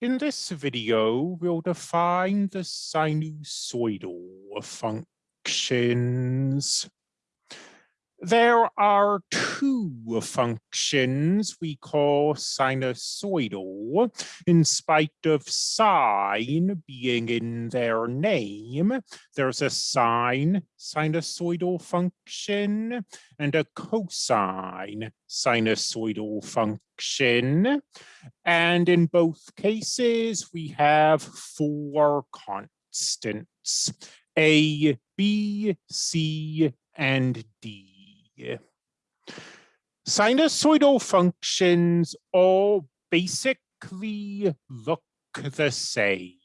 In this video, we'll define the sinusoidal functions. There are two functions we call sinusoidal, in spite of sine being in their name. There's a sine sinusoidal function and a cosine sinusoidal function. And in both cases, we have four constants, A, B, C, and D. Sinusoidal functions all basically look the same.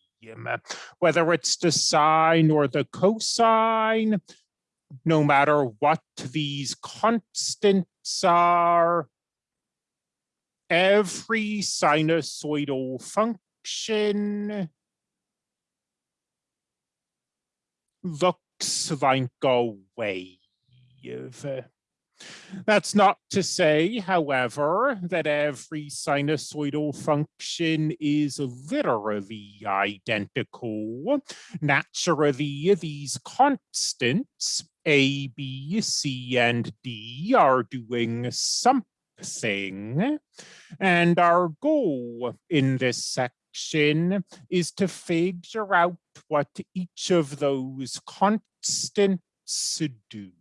Whether it's the sine or the cosine, no matter what these constants are, every sinusoidal function looks like a wave. That's not to say, however, that every sinusoidal function is literally identical. Naturally, these constants, A, B, C, and D, are doing something. And our goal in this section is to figure out what each of those constants do.